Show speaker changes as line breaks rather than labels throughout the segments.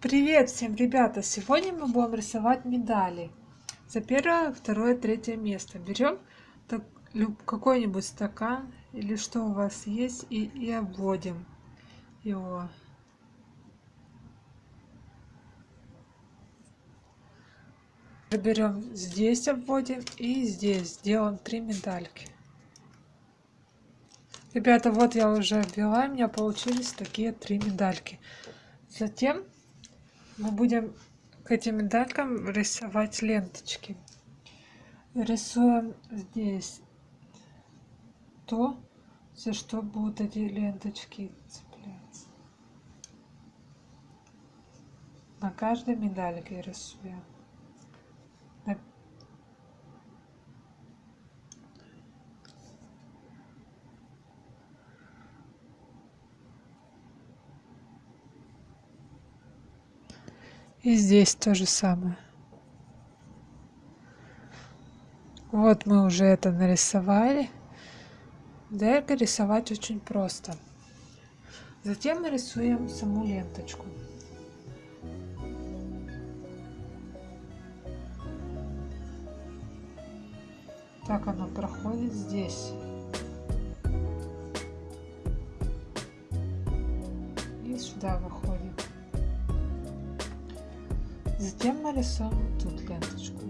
Привет всем, ребята! Сегодня мы будем рисовать медали. За первое, второе, третье место. Берем какой-нибудь стакан или что у вас есть и, и обводим его. Берем здесь обводим и здесь сделаем три медальки. Ребята, вот я уже обвела, у меня получились такие три медальки. Затем мы будем к этим медалькам рисовать ленточки. Рисуем здесь то, за что будут эти ленточки цепляться. На каждой медальке рисуем. И здесь то же самое. Вот мы уже это нарисовали. Дальше рисовать очень просто. Затем мы рисуем саму ленточку. Так она проходит здесь. И сюда выходит. Нарисуем тут ленточку.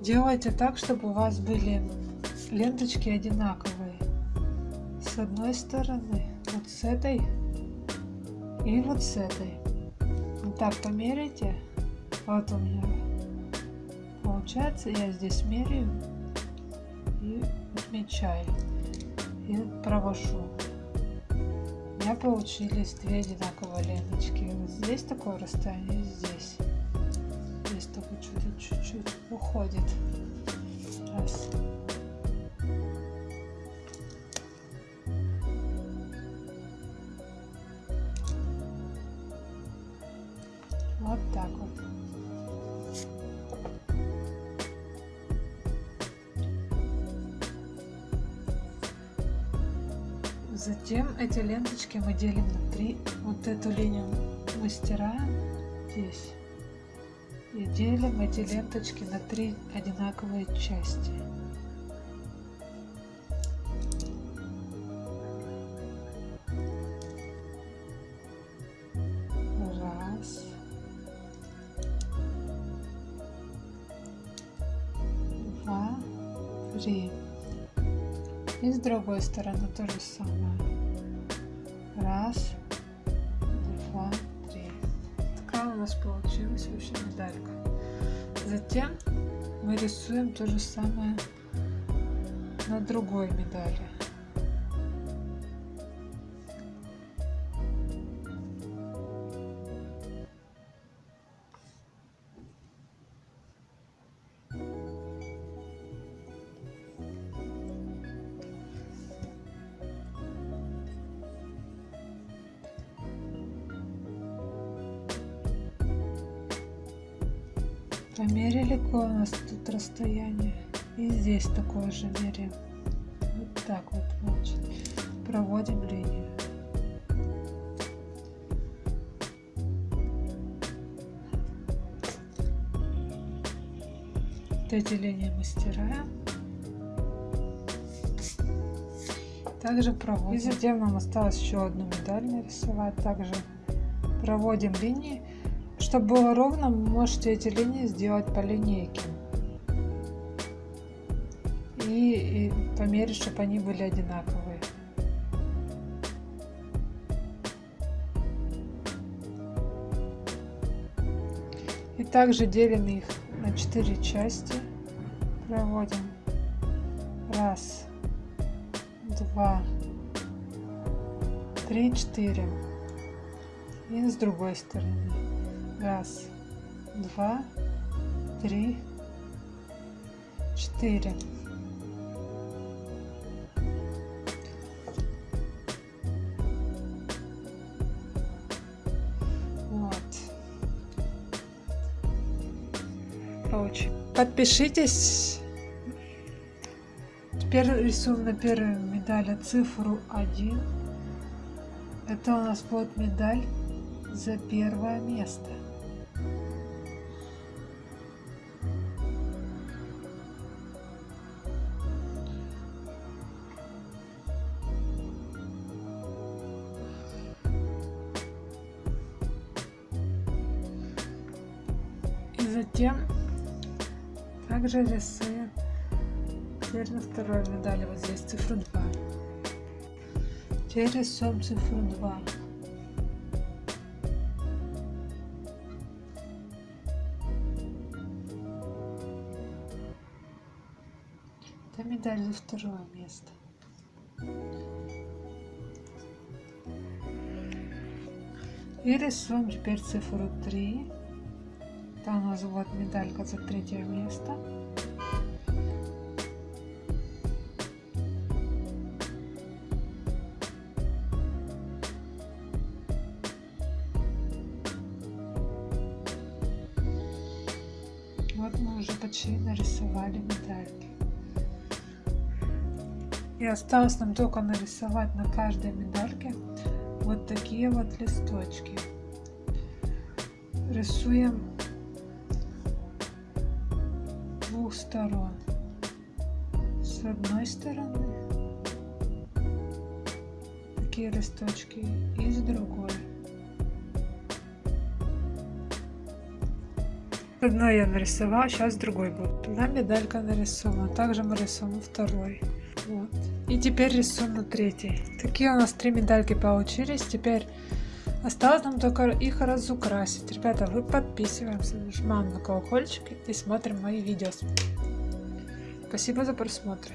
Делайте так, чтобы у вас были ленточки одинаковые. С одной стороны, вот с этой и вот с этой. Вот так померите. Вот у меня получается я здесь меряю и отмечаю. И провожу. У меня получились две одинаковые ленточки. Вот здесь такое расстояние здесь. Здесь только чуть-чуть уходит. Раз Затем эти ленточки мы делим на три. Вот эту линию мы стираем здесь. И делим эти ленточки на три одинаковые части. Раз. Два. Три. И с другой стороны то же самое. Раз, два, три. Такая у нас получилась вообще медалька. Затем мы рисуем то же самое на другой медали. Померили у нас тут расстояние. И здесь такое же меряем. Вот так вот, значит. Проводим линию. Вот эти линии мы стираем. Также проводим. И затем нам осталось еще одну медаль нарисовать. Также проводим линии. Чтобы было ровно, можете эти линии сделать по линейке. И, и померить, чтобы они были одинаковые. И также делим их на 4 части. Проводим. Раз, два, три, четыре. И с другой стороны. Раз, два, три, четыре. Вот. получим. Подпишитесь. Теперь рисуем на первой медали цифру 1. Это у нас будет медаль за первое место. Затем также рисуем теперь на второй медали вот здесь цифру 2. Теперь рисуем цифру 2. Это медаль за второе место. И рисуем теперь цифру 3. Там у нас вот медалька за третье место. Вот мы уже почти нарисовали медальки. И осталось нам только нарисовать на каждой медальке вот такие вот листочки. Рисуем двух сторон. С одной стороны такие листочки и с другой. Одной я нарисовала, сейчас другой будет. Одна медалька нарисована. Также мы рисуем второй. Вот. И теперь рисуем на третий. Такие у нас три медальки получились. Теперь осталось нам только их разукрасить. Ребята, вы подписываемся, нажимаем на колокольчик и смотрим мои видео. Спасибо за просмотр.